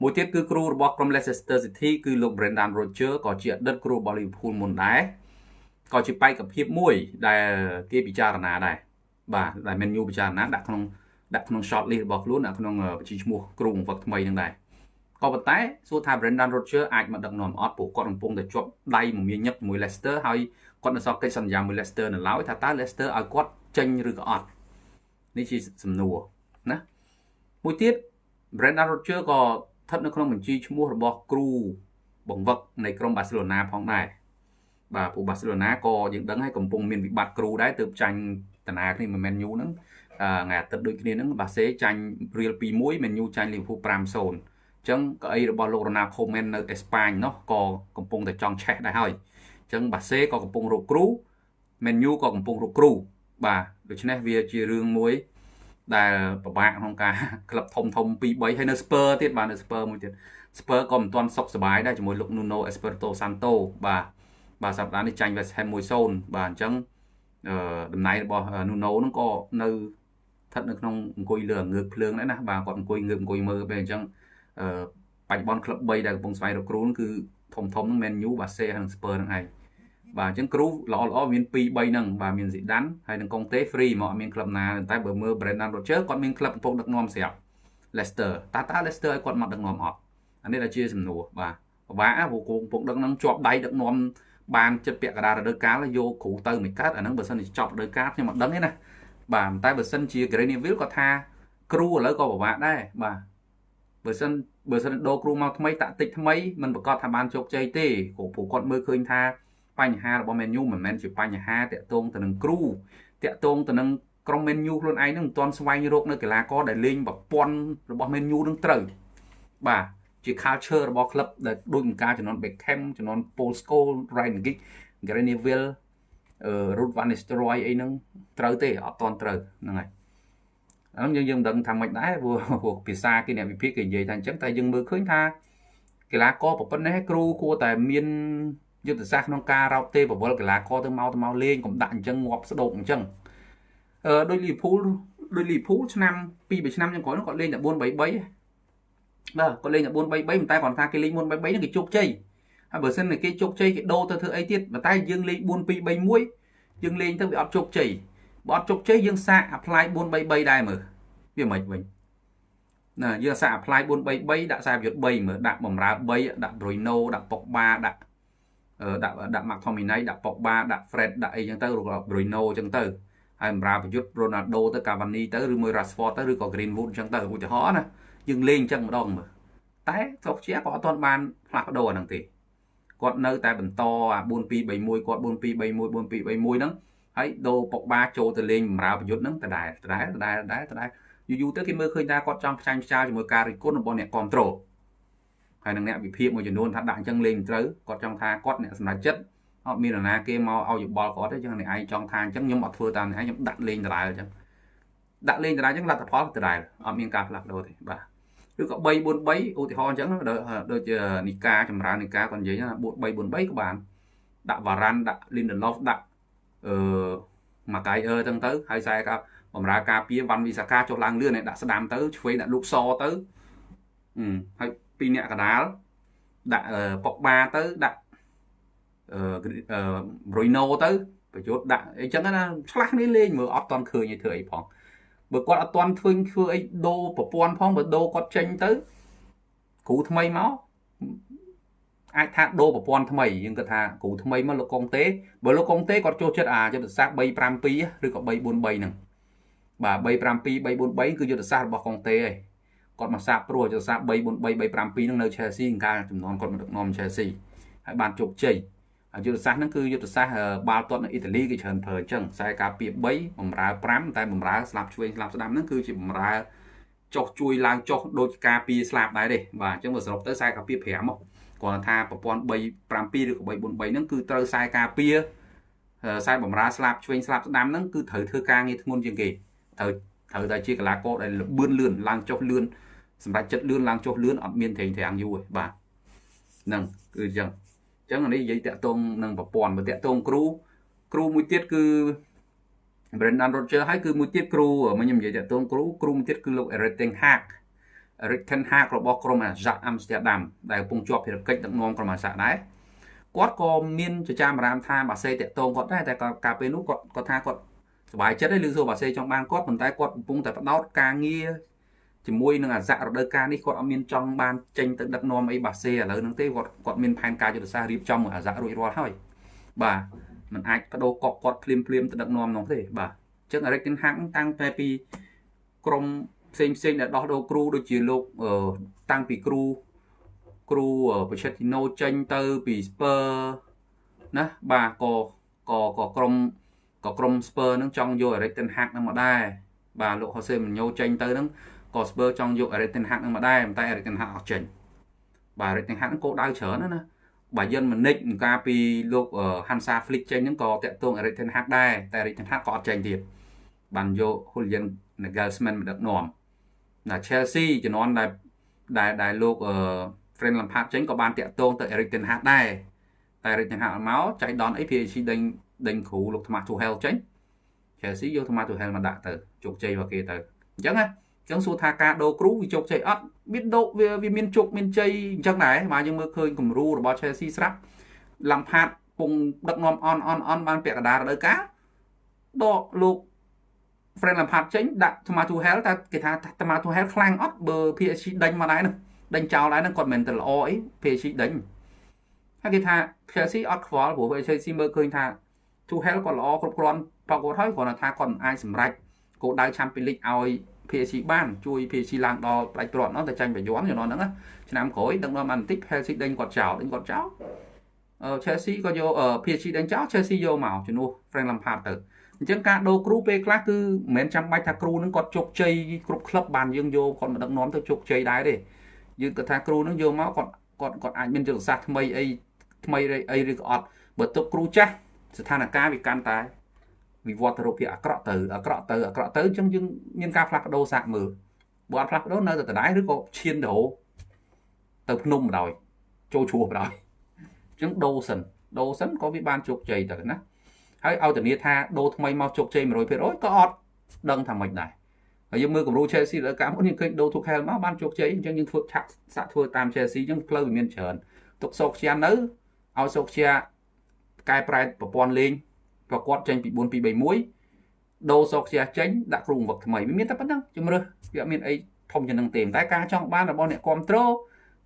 មួយទៀតគឺគ្រូរបស់ក្រុម Leicester City គឺលោក Brendan Rodgers ក៏ជាអតីតគ្រូរបស់ Liverpool មុនដែរក៏ជាបេក្ខភាពមួយដែលគេពិចារណាដែរបាទដែល Man U ពិចារណាដាក់ក្នុង ដាក់ក្នុង short list របស់ខ្លួនដាក់ក្នុងបញ្ជីឈ្មោះគ្រូបង្វឹកថ្មីនឹងដែរក៏ប៉ុន្តែសួរថា Brendan Rodgers អាចមកដឹកនាំអត់ព្រោះគាត់កំពុងតែជាប់ដៃមមាញឹកជាមួយ Leicester ហើយគាត់នៅសល់កិច្ចសន្យាមួយ Leicester នៅឡើយថាតើ Leicester ឲ្យគាត់ចេញឬក៏អត់នេះជាសំណួរណាមួយទៀត Brendan Rodgers ក៏ស្ថិតនៅក្នុងបញ្ជីឈ្មោះរបស់គ្រូបង្វឹកនៃក្រុមបាសេឡូណាផងដែរបាទពួកបាសេឡូណាក៏យើងដឹងហើយកំពុងមានវិបត្តិគ្រូដែរទើបចាញ់តាណាគ្នាមិនមែនញូហ្នឹង ថ្ងៃអាទិត្យដូចគ្នាហ្នឹងបាសេចាញ់រៀល2-1មែនញូចាញ់លីវើពូល5-0អញ្ចឹងកៅអីរបស់លោករណាខូមែននៅអេស្ប៉ាញនោះក៏កំពុងតែចង់ឆេះដែរហើយអញ្ចឹងបាសេក៏កំពុងរកគ្រូមែនញូក៏កំពុងរកគ្រូបាទដូច្នេះវាជារឿងមួយដែលពិបាកក្នុងការក្លឹបធំធំ2 3ហើយនៅ Spur ទៀតបាទនៅ Spur មួយទៀត Spur ក៏មិនទាន់សុខសប្បាយដែរជាមួយលោក Nuno Espirito Santo បាទបាទសប្តាហ៍នេះចាញ់ West Ham 1-0បាទអញ្ចឹងអឺតំណែងរបស់ Nuno ហ្នឹងក៏នៅស្ថិតនៅក្នុងអង្គុយលើងើកភ្លើងដែរណាបាទគាត់អង្គុយងើបអង្គុយមើលពេលអញ្ចឹងអឺបច្ចុប្បន្នក្លឹប3ដែលកំពុងស្វែងរកគ្រូគឺធំធំហ្នឹង Man U បាសេហើយនិង Spur ហ្នឹងឯងបាទអញ្ចឹងគ្រូល្អល្អមាន2 3ហ្នឹងបាទមានស៊ីដានហើយនឹងកុងតេ free មកអត់មានក្លឹបណាតែបើមើល Brendan Rodgers គាត់មានក្លឹបកំពុងដឹកនាំស្រាប់ Leicester តើតើ Leicester ឲ្យគាត់មកដឹកនាំអត់អានេះដែលជាសំណួរបាទពិបាកព្រោះគងកំពុងដឹកនឹងជាប់ដៃដឹកនាំបានចិត្តពាក់កណ្ដាលរដូវកាលយកគ្រូទៅមិនកើតអាហ្នឹងបើសិនជាចប់រដូវកាលខ្ញុំអត់ដឹងទេណា បាទតែបើសិនជា Greenville គាត់ថាគ្រូឥឡូវក៏ពិបាកដែរបាទបើសិនបើសិនដូរគ្រូមកថ្មីតាក់តិចថ្មីមិនប្រកាសថាបានជោគជ័យទេព្រោះគាត់មើលឃើញថាបញ្ហារបស់ Man U មិនមែនជាបញ្ហាតាក់ទងទៅនឹងគ្រូតាក់ទងទៅនឹងក្រុម Man U ខ្លួនឯងនឹងមិនទាន់ស្វែងរកនៅកីឡាករដែលលេងប្រព័ន្ធរបស់ Man U នឹងត្រូវបាទជា culture របស់ក្លឹបដែលដូចនឹងការចំនួន Beckham ចំនួន Paul Scholes Ryan Giggs Gary Neville អឺ Ruth van Nistelrooy អីហ្នឹងត្រូវទេអត់តន់ត្រូវហ្នឹងហើយអានោះយើងយើងមិនដឹងថាម៉េចដែរព្រោះភាសាគេអ្នកវិភាគគេនិយាយថាអញ្ចឹងតែយើងមើលឃើញថាកីឡាករប្រពន្ធនេះគ្រូគួរតែមានយុទ្ធសាស្ត្រក្នុងការរោបទេប្រវល់កីឡាករទៅមកទៅមកលេងកុំដាក់អញ្ចឹងងាប់ស្ដោកអញ្ចឹងអឺដូចលីភូលដូចលីភូលឆ្នាំ2 3ឆ្នាំចុងក្រោយនោះគាត់លេងតែ4 3 3បាទគាត់លេងតែ4 3 3ប៉ុន្តែគាត់ថាគេលេង4 3 3ហ្នឹងគេជោគជ័យ ហើយបើសិនតែគេជោគជ័យគេដូរទៅធ្វើអីទៀតប៉ុន្តែយើងលេង4 2 3 1យើងលេងទៅវាអត់ជោគជ័យបើអត់ជោគជ័យយើងសាក apply 4 3 3ដែរមើលវាមិនវិញណាយើងសាក apply 4 3 3ដាក់ខ្សែប្រយុទ្ធ3មើលដាក់បំរើ3ដាក់ Bruno ដាក់ប៉ុកបាដាក់ដាក់ដាក់ McTominay ដាក់ Pogba ដាក់ Fred ដាក់អីចឹងទៅឬក៏ Bruno ចឹងទៅហើយបម្រើប្រយុទ្ធ Ronaldo ទៅ Cavani ទៅឬមួយ Rashford ទៅឬក៏ Greenwood ចឹងទៅឧទាហរណ៍ណាយើងលេងចឹងម្ដងមើលតែស្រុកជាក៏អត់ទាន់បានផ្លាស់ប្ដូរអាហ្នឹងទេ គាត់នៅតែបន្តអា4 2 3 1គាត់4 2 3 1 4 2 3 1ហ្នឹងហើយដូរប៉ុកបាចូលទៅលេងបម្រើប្រយុទ្ធហ្នឹងដដែលដដែលដដែលដដែលដដែលយូរយូរទៅគេមើលឃើញថាគាត់ចង់ផ្ចាញ់ផ្ចាលជាមួយការរិះគន់របស់អ្នកគ្រប់គ្រងហើយនឹងអ្នកវិភាគមួយចំនួនថាដាក់អញ្ចឹងលេងមិនត្រូវគាត់ចង់ថាគាត់អ្នកសម្រេចចិត្តអត់មាននរណាគេមកឲ្យយោបល់គាត់ទេចឹងអ្នកឯងចង់ថាអញ្ចឹងខ្ញុំអត់ធ្វើតាមអ្នកឯងខ្ញុំដាក់លេងដដែលអញ្ចឹងដាក់លេងដដែលអញ្ចឹងលទ្ធផលដដែលអត់មានការផ្លាស់ប្ដូរទេបាទ ឬក៏3 4 3ឧទាហរណ៍អញ្ចឹងដូចជានីកាចម្រើននីកាគាត់និយាយថា3 4 3ក៏បានដាក់វ៉ារ៉ាន់ដាក់ Lindelof ដាក់អឺម៉ាកៃអឺចឹងទៅហើយខ្សែកាបំរើការពារវ៉ាន់វីសាកាចុះឡើងលឿនដាក់ស្ដាំទៅឆ្វេងដាក់លូកសទៅហើយពីរអ្នកកដាលដាក់ប៉ុកបាទៅដាក់អឺប្រុយណូទៅប្រយុទ្ធដាក់អីចឹងណាឆ្លាស់នេះលេងមើលអត់តន់ឃើញឲ្យធ្វើអីផង បើគាត់អត់តន់ធ្វើធ្វើអីដូរប្រព័ន្ធផងបើដូរគាត់ចេញទៅគ្រូថ្មីមកអាចថាដូរប្រព័ន្ធថ្មីយើងគិតថាគ្រូថ្មីមកលោកកុងទេបើលោកកុងទេគាត់ចូលចិត្តអាយុទ្ធសាស្ត្រ352ឬក៏343ហ្នឹងបាទ352 343គឺយុទ្ធសាស្ត្ររបស់កុងទេឯងគាត់មកសាបព្រោះចសា3 4 3 3 5 2នឹងនៅ Chelsea កាលចំនួនគាត់មកដឹកនាំ Chelsea ហើយបានជោគជ័យ យុទ្ធសាស្ត្រហ្នឹងគឺយុទ្ធសាស្ត្របាល់ទាត់នៅអ៊ីតាលីគេច្រើនប្រើអញ្ចឹងខ្សែការពារ3បំរើ5តែបំរើស្លាប់ឆ្វេងស្លាប់ស្ដាំហ្នឹងគឺជាបំរើចុះជួយឡើងចុះដូចការពារស្លាប់ដែរទេបាទអញ្ចឹងបើសរុបទៅខ្សែការពារ5មកគាត់ថាប្រព័ន្ធ3 7ឬក៏3 4 3ហ្នឹងគឺត្រូវខ្សែការពារខ្សែបំរើស្លាប់ឆ្វេងស្លាប់ស្ដាំហ្នឹងគឺត្រូវធ្វើការងារធ្ងន់ជាងគេត្រូវត្រូវតែជាកីឡាករដែលលបឿនលឿនឡើងចុះលឿនសម្រាប់ចិត្តលឿនឡើងចុះលឿនអត់មានត្រេងត្រាំងយូរទេបាទហ្នឹងគឺអញ្ចឹង អញ្ចឹងនេះនិយាយតាក់ទងនឹងប្រព័ន្ធបើតាក់ទងគ្រូគ្រូមួយទៀតគឺ Brendan Rodgers ហើយគឺមួយទៀតគ្រូមកខ្ញុំនិយាយតាក់ទងគ្រូគ្រូមួយទៀតគឺលោក Erik ten Hag Erik ten Hag របស់ក្រុម Ajax Amsterdam ដែលកំពុងជាប់ភារកិច្ចដឹកនាំក្រុម Ajax ដែរគាត់ក៏មានចចាមអារាមថាបាសេតាក់ទងគាត់ដែរតែកាលពេលនោះគាត់គាត់ថាគាត់សប្បាយចិត្តហើយឮសួរបាសេចង់បានគាត់ប៉ុន្តែគាត់កំពុងតែបដោតការងារ ជាមួយនឹងអាស័ករដូវកាលនេះគាត់អត់មានចង់បានចេញទៅដឹកនាំអីបាសេឥឡូវហ្នឹងទេគាត់គាត់មានផែនការយុទ្ធសាស្ត្ររៀបចំមួយអាស័ករួចរាល់ហើយបាទมันអាចបដូរកប់គាត់ភ្លាមភ្លាមទៅដឹកនាំនោះទេបាទអញ្ចឹង Eric Ten Hag តាំងតែពីក្រុមផ្សេងផ្សេងដែលដោះដូរគ្រូដូចជាលោកតាំងពីគ្រូគ្រូបច្ឆេទីណូចេញទៅពី Spur ណាបាទក៏ក៏ក៏ក្រុមក៏ក្រុម Spur នឹងចង់យក Eric Ten Hag នឹងមកដែរបាទលោក Jose Mourinho ចេញទៅនឹង ក៏ Spur ចង់យក Eric Ten Hag នឹងមកដែរប៉ុន្តែ Eric Ten Hag អត់ចេញបាទ Eric Ten Hag នឹងគោលដៅច្រើនណាណាបាទយិនម៉ានិចនឹងការពីលោក Hansa Flick ចេញហ្នឹងក៏តាក់ទង Eric Ten Hag ដែរតែ Eric Ten Hag ក៏អត់ចេញទៀតបានយក Julian Nagelsmann មកដឹកនាំណា Chelsea ជំនាន់ដែលដែលដែលលោក Frank Lampard ចេញក៏បានតាក់ទងទៅ Eric Ten Hag ដែរតែ Eric Ten Hag មកចៃដនអី PSG ដេញដេញគ្រូលោក Thomas Tuchel ចេញ Chelsea យក Thomas Tuchel មកដាក់ទៅជោគជ័យរបស់គេទៅអញ្ចឹងណាអញ្ចឹងសួរថាការដូរគ្រូវាជោគជ័យអត់វាដូរវាវាមានជោគមានជ័យអញ្ចឹងដែរបាទយើងមើលឃើញគំរូរបស់ Chelsea ស្រាប់ឡាំផាតពងដឹកនាំអនអនអនបានពាក់កណ្ដាលរដូវកាលដកលោក Frank Lampard ចេញដាក់ Thomas Tuchel តែគេថា Thomas Tuchel ខ្លាំងអត់បើ PSG ដេញមកដែរនោះដេញចោលដែរនឹងគាត់មិនទៅល្អអី PSG ដេញហើយគេថា Chelsea អត់ខ្វល់ព្រោះ Chelsea មើលឃើញថា Tuchel គាត់ល្អគ្រប់គ្រាន់ប្រកបហើយគ្រាន់តែថាគាត់មិនអាចសម្រេចគោលដៅ Champions League ឲ្យ PSG បានជួយ PSG ឡើងដល់ផ្ដាច់ព្រាត់នោះតែចាញ់ប្រយ័ត្នជំនាន់ហ្នឹងឆ្នាំក្រោយដឹកនាំបានបន្តិច PSG ដេញគាត់ចោលដេញគាត់ចោលអឺ Chelsea ក៏យក PSG ដេញចោល Chelsea យកមកជំនួស Frank Lampard ទៅអញ្ចឹងការដូរគ្រូពេលខ្លះគឺមិនមែនចាំបាច់ថាគ្រូនឹងគាត់ជោគជ័យគ្រប់ក្លឹបបានយើងយកគាត់មកដឹកនាំទៅជោគជ័យដែរទេយើងគាត់ថាគ្រូនឹងយកមកគាត់គាត់គាត់អាចមានយុទ្ធសាស្ត្រថ្មីអីថ្មីអីឬក៏អត់បើទុកគ្រូចាស់ស្ថានភាពវាកាន់តែ វិវត្តទៅរូបភាពអាក្រក់ទៅអាក្រក់ទៅអាក្រក់ទៅអញ្ចឹងយើងមានការផ្លាស់ប្ដូរសាកមើលបើអត់ផ្លាស់ប្ដូរនៅតែដដែលឬក៏ឈានទៅទៅភ្នំបណ្ដោយចូលឈ្មោះបណ្ដោយអញ្ចឹងដូរសិនដូរសិនក៏វាបានជោគជ័យទៅណាហើយឲ្យធានាថាដូរថ្មីមកជោគជ័យ100%ក៏អត់ដឹងថាមិនដែរហើយយើងមើលគំរូ Chelsea លើកាមុនយើងឃើញដូរ Tuchel មកបានជោគជ័យអញ្ចឹងយើងធ្វើឆាក់សាក់ធ្វើតាម Chelsea អញ្ចឹងផ្លូវវាមានច្រើនទុកសោកជានៅឲ្យសោកជាកែប្រែប្រព័ន្ធលេង ប្រកបចេញពី4231ដូរសោកជាចេញដាក់គ្រូវឹកថ្មីវាមានតែប៉ុណ្ណឹងជំរឿវាអត់មានអីធំជាងនឹងទេតែការចង់បានរបស់អ្នកគ្រប់គ្រង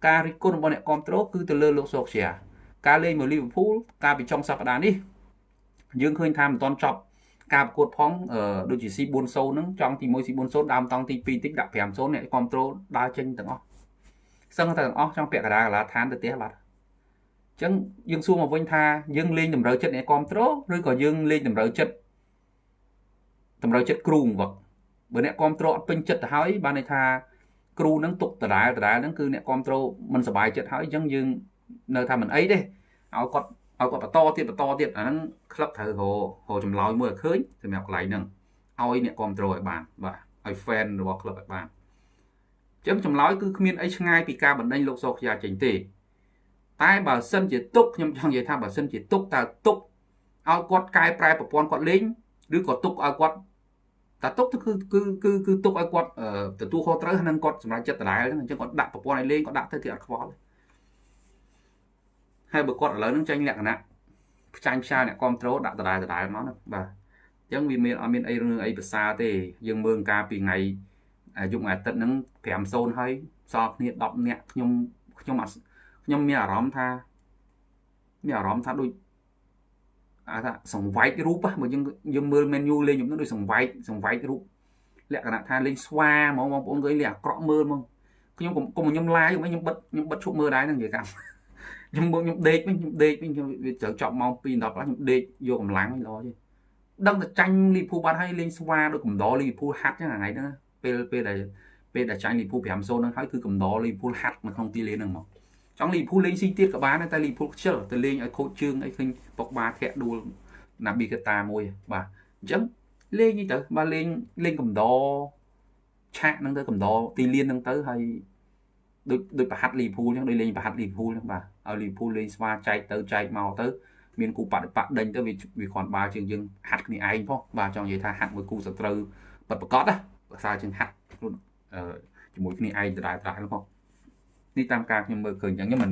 ការរិះគន់របស់អ្នកគ្រប់គ្រងគឺទៅលើលោកសោកជាការលេងមកលីវើពូលការពីចុងសប្តាហ៍នេះយើងឃើញថាមិនទាន់ចប់ការប្រកួតផងដូចជា C40 ហ្នឹងចង់ទី1 C40 ដើមតង់ទី2តិចដាក់5-0អ្នកគ្រប់គ្រងដើរចេញទាំងអស់សឹងតែទាំងអស់ចង់ពាក់កណ្ដាលកន្លាឋានទៅផ្ទះបាត់ ចឹងយើងសួរមកវិញថាយើងលេងតម្រូវចិត្តអ្នកគ្រប់គ្រងឬក៏យើងលេងតម្រូវចិត្តតម្រូវចិត្តគ្រូវឹកបើអ្នកគ្រប់គ្រងអត់ពេញចិត្តទៅហើយបានន័យថាគ្រូនឹងទុកដដែលដដែលហ្នឹងគឺអ្នកគ្រប់គ្រងមិនសប្បាយចិត្តហើយអញ្ចឹងយើងនៅថាមិនអីទេឲ្យគាត់ឲ្យគាត់បន្តទៀតបន្តទៀតអាហ្នឹងក្លឹបត្រូវររចម្លើយមួយឲ្យឃើញសម្រាប់កន្លែងហ្នឹងឲ្យអ្នកគ្រប់គ្រងឲ្យបានបាទឲ្យ fan របស់ក្លឹបឲ្យបានអញ្ចឹងចម្លើយគឺគ្មានអីឆ្ងាយពីការបណ្ដេញលោកសោកជាចេញទេ តែបើសិនជាទុកខ្ញុំចង់និយាយថាបើសិនជាទុកតើទុកឲ្យគាត់កែប្រែប្រព័ន្ធគាត់លេងឬក៏ទុកឲ្យគាត់តែទុកគឺគឺគឺគឺទុកឲ្យគាត់ទទួលខុសត្រូវនឹងគាត់សម្រាប់ចិត្តដដែលហ្នឹងអញ្ចឹងគាត់ដាក់ប្រព័ន្ធឲ្យលេងគាត់ដាក់ទៅទីអត់ខ្វល់ហើយបើគាត់ឥឡូវហ្នឹងចេញលក្ខណៈផ្ចាញ់ផ្សាយអ្នកគ្រប់ត្រូលដាក់ដដែលដដែលមកណាបាទអញ្ចឹងវាមានអត់មានអីរឿងអីភាសាទេ យើងមើលការពីថ្ងៃយុគអាទិត្យហ្នឹង5-0ហើយសល់គ្នា10នាក់ខ្ញុំខ្ញុំអត់ ខ្ញុំមានអារម្មណ៍ថាមានអារម្មណ៍ថាដូចអាថាសង្វែករូបបើយើងយើងមើល menu លេងខ្ញុំនឹងដូចសង្វែកសង្វែករូបលក្ខណៈថាលេងស្វាហ្មងបងប្អូនឃើញលេងអាក្រក់មើលហ្មងខ្ញុំកុំកុំខ្ញុំ live ខ្ញុំបិទខ្ញុំបិទឈប់មើលដែរហ្នឹងនិយាយកម្មខ្ញុំមើលខ្ញុំដេកវិញខ្ញុំដេកវិញខ្ញុំវាត្រូវចប់ម៉ោង2 10ខ្លះខ្ញុំដេកយកកម្លាំងវិញល្អទេដឹងតែចាញ់លីភូបាត់ហើយលេងស្វាដូចកំដរលីភូហាត់ចឹងថ្ងៃហ្នឹងពេលពេលដែលពេលដែលចាញ់លីភូ5-0ហ្នឹងហើយគឺកំដរលីភូហាត់នៅក្នុងទីលានហ្នឹងមក ចង់លីភូលេងស៊ីទៀតក៏បានតែលីភូខ្ជិលទៅលេងឲ្យខូចជើងអីឃើញពុកបាធាក់ដួលណាប៊ីកតាមួយបាទអញ្ចឹងលេងនេះទៅបាទលេងលេងកំដរឆាកហ្នឹងទៅកំដរទីលានហ្នឹងទៅហើយដូចដូចប្រហាត់លីភូអញ្ចឹងដូចលេងប្រហាត់លីភូអញ្ចឹងបាទឲ្យលីភូលេងស្វាចែកទៅចែកមកទៅមានគូបដិបត្តិដេញទៅវាវាគ្រាន់បើជាងយើងហាត់គ្នាឯងផងបាទចង់និយាយថាហាត់មួយគូសត្រូវពិតប្រកបណាភាសាជាងហាត់ខ្លួនជាមួយគ្នាឯងដដែលដដែលផង នេះតាមការខ្ញុំមើលឃើញអញ្ចឹងខ្ញុំមិន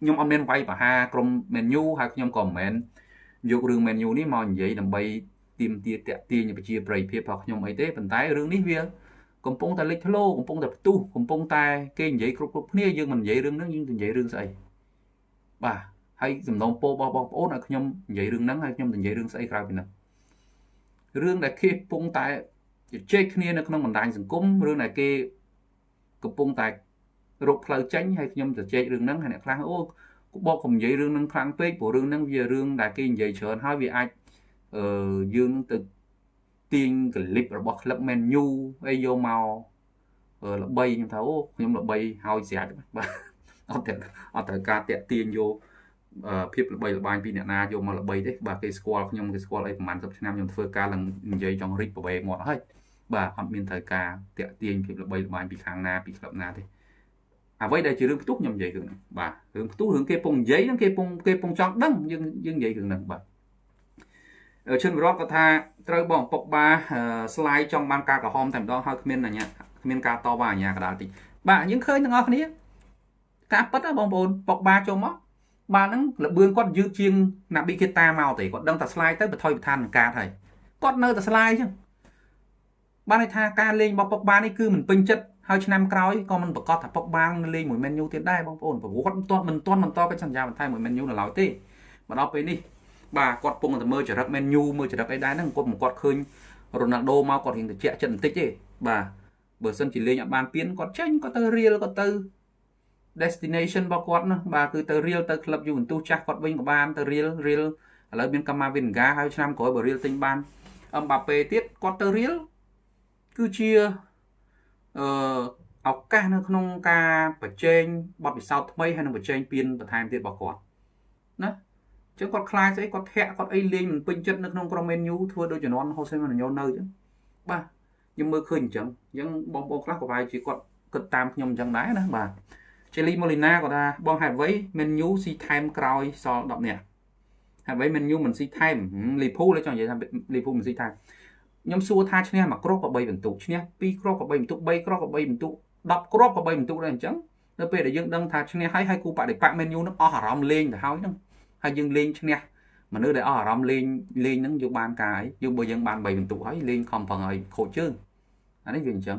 ខ្ញុំអត់មានវាយប្រហាក្រុម menu ហើយខ្ញុំក៏មិនមែនយករឿង menu នេះមកនិយាយដើម្បីទៀមទាតាក់ទាញប្រជាប្រិយភាពរបស់ខ្ញុំអីទេប៉ុន្តែរឿងនេះវាកំពុងតែលេចធ្លោកំពុងតែផ្ទុះកំពុងតែគេនិយាយគ្រប់គ្រប់គ្នាយើងមិននិយាយរឿងហ្នឹងយើងនិយាយរឿងស្អីបាទហើយសំណូមពររបស់បងប្អូនឲ្យខ្ញុំនិយាយរឿងហ្នឹងហើយខ្ញុំនិយាយរឿងស្អីក្រៅពីហ្នឹងរឿងដែលគេកំពុងតែជជែកគ្នានៅក្នុងបណ្ដាញសង្គមរឿងដែលគេកំពុងតែ រកផ្លូវចេញហើយខ្ញុំជជែករឿងហ្នឹងហើយអ្នកខ្លះអូបកកុំនិយាយរឿងហ្នឹងខ្លាំងពេកព្រោះរឿងហ្នឹងវារឿងដែលគេនិយាយច្រើនហើយវាអាចអឺយើងទៅទាញកលិបរបស់ក្លឹប Man U អីយកមកល្បីខ្ញុំថាអូខ្ញុំល្បីហើយស្រាច់បាទអត់អត់ត្រូវការតាក់ទាញយកភាពល្បីល្បាញពីអ្នកណាយកមកល្បីទេបាទគេស្គាល់ខ្ញុំគេស្គាល់អីប្រហែល10ឆ្នាំខ្ញុំធ្វើការឡើងនិយាយចង់រិចប្រវេមាត់ហើយបាទអត់មានត្រូវការតាក់ទាញភាពល្បីល្បាញពីខាងណាពីក្លឹបណាទេ អ្វីដែលជារឿងផ្ទុះខ្ញុំនិយាយរឿងហ្នឹងបាទរឿងផ្ទុះរឿងគេពងនិយាយហ្នឹងគេពងគេពងចង់ដឹងយើងយើងនិយាយរឿងហ្នឹងបាទឈិនវិរតក៏ថាត្រូវបងពុកបាស្លាយចង់បានការក្រហមតែម្ដងហើយគ្មានអញ្ញាគ្មានការតបអាញាកដាលតិចបាទយើងឃើញទាំងអស់គ្នាការប៉ັດបងប្អូនពុកបាចូលមកបាទហ្នឹងលបឿនគាត់យឺតជាងណាប៊ីគេតាមកទេគាត់ដឹងតែស្លាយទៅបថុយបន្តាននឹងកាតហើយគាត់នៅតែស្លាយចឹងបានន័យថាការលេងរបស់ពុកបានេះគឺមិនពេញចិត្ត ហើយឆ្នាំក្រោយក៏មិនប្រកាសថាពុកបានឹងលេងមួយ Man U ទៀតដែរបងប្អូនប្រវត្តិមិនទាន់មិនទាន់បន្តកិច្ចសន្យាបន្ថែមមួយ Man U នៅឡើយទេមកដល់ពេលនេះបាទគាត់ពងតែមើលចរិត Man U មើលចរិតអីដែរហ្នឹងគាត់មិនគាត់ឃើញរ៉ូណាល់ដូមកគាត់រៀងត្រជាក់ចិត្តបន្តិចទេបាទបើសិនជាលេងអត់បានពៀនគាត់ចេញគាត់ទៅរៀលគាត់ទៅ destination របស់គាត់ណាបាទគឺទៅរៀលទៅក្លឹប Juventus ចាស់គាត់វិញក៏បានទៅរៀលរៀលឥឡូវមានកាម៉ាវិនហ្គាហើយឆ្នាំក្រោយបើរៀលទិញបានអឹមបាប៉េទៀតគាត់ទៅរៀលគឺជា អឺឱកាសនៅក្នុងការបញ្ចេញបទពិសោធន៍ថ្មីហើយនឹងបញ្ចេញពៀនបន្ថែមទៀតរបស់គាត់ណាចឹងគាត់ខ្លាចស្អីគាត់ធាក់គាត់អីលេងមិនពេញចិត្តនៅក្នុងក្រុម Man U ធ្វើដូចជំនាន់ Jose Mourinho នៅចឹងបាទខ្ញុំមើលឃើញអញ្ចឹងអញ្ចឹងបងប្អូនខ្លះក៏ប្រហែលជាគាត់គិតតាមខ្ញុំអញ្ចឹងដែរណាបាទ Jelly Molina ក៏ថាបងហេតុអ្វី Man U ស៊ីថែមក្រោយសល់10នាក់ហេតុអ្វី Man U មិនស៊ីថែម Liverpool ចង់និយាយថា Liverpool មិនស៊ីថែម ខ្ញុំសួរថាឈ្នះមួយគ្រាប់ក៏3បន្ទុកឈ្នះ2គ្រាប់ក៏3បន្ទុក3គ្រាប់ក៏3បន្ទុក10គ្រាប់ក៏3បន្ទុកដែរអញ្ចឹងនៅពេលដែលយើងដឹងថាឈ្នះហើយហើយគូបដិបក Man U នឹងអស់អារម្មណ៍លេងទៅហើយហ្នឹងហើយយើងលេងឈ្នះមនុស្សដែលអស់អារម្មណ៍លេងលេងហ្នឹងយើងបានការអីយើងបើយើងបាន3បន្ទុកហើយលេងខំប្រឹងឲ្យខូចជើងអានេះវាអញ្ចឹង